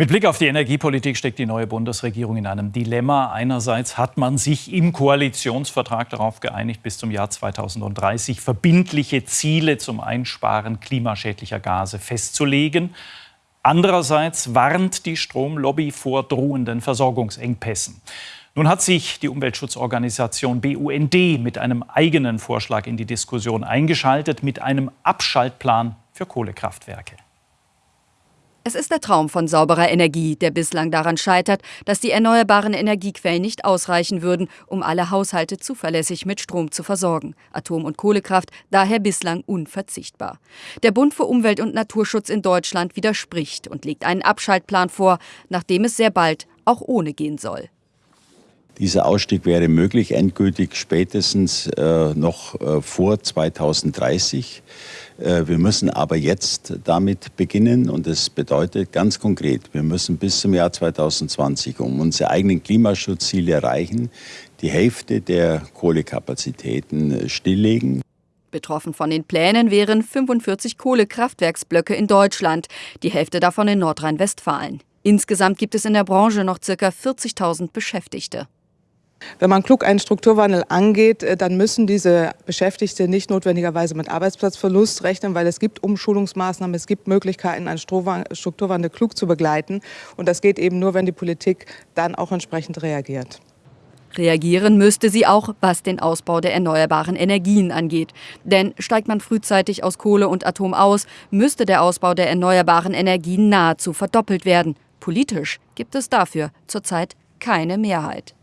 Mit Blick auf die Energiepolitik steckt die neue Bundesregierung in einem Dilemma. Einerseits hat man sich im Koalitionsvertrag darauf geeinigt, bis zum Jahr 2030 verbindliche Ziele zum Einsparen klimaschädlicher Gase festzulegen. Andererseits warnt die Stromlobby vor drohenden Versorgungsengpässen. Nun hat sich die Umweltschutzorganisation BUND mit einem eigenen Vorschlag in die Diskussion eingeschaltet, mit einem Abschaltplan für Kohlekraftwerke. Es ist der Traum von sauberer Energie, der bislang daran scheitert, dass die erneuerbaren Energiequellen nicht ausreichen würden, um alle Haushalte zuverlässig mit Strom zu versorgen. Atom- und Kohlekraft daher bislang unverzichtbar. Der Bund für Umwelt und Naturschutz in Deutschland widerspricht und legt einen Abschaltplan vor, nachdem es sehr bald auch ohne gehen soll. Dieser Ausstieg wäre möglich, endgültig spätestens äh, noch äh, vor 2030. Äh, wir müssen aber jetzt damit beginnen und das bedeutet ganz konkret, wir müssen bis zum Jahr 2020, um unsere eigenen Klimaschutzziele erreichen, die Hälfte der Kohlekapazitäten äh, stilllegen. Betroffen von den Plänen wären 45 Kohlekraftwerksblöcke in Deutschland, die Hälfte davon in Nordrhein-Westfalen. Insgesamt gibt es in der Branche noch ca. 40.000 Beschäftigte. Wenn man klug einen Strukturwandel angeht, äh, dann müssen diese Beschäftigte nicht notwendigerweise mit Arbeitsplatzverlust rechnen, weil es gibt Umschulungsmaßnahmen, es gibt Möglichkeiten, einen Strukturwandel klug zu begleiten. Und das geht eben nur, wenn die Politik dann auch entsprechend reagiert. Reagieren müsste sie auch, was den Ausbau der erneuerbaren Energien angeht. Denn steigt man frühzeitig aus Kohle und Atom aus, müsste der Ausbau der erneuerbaren Energien nahezu verdoppelt werden. Politisch gibt es dafür zurzeit keine Mehrheit.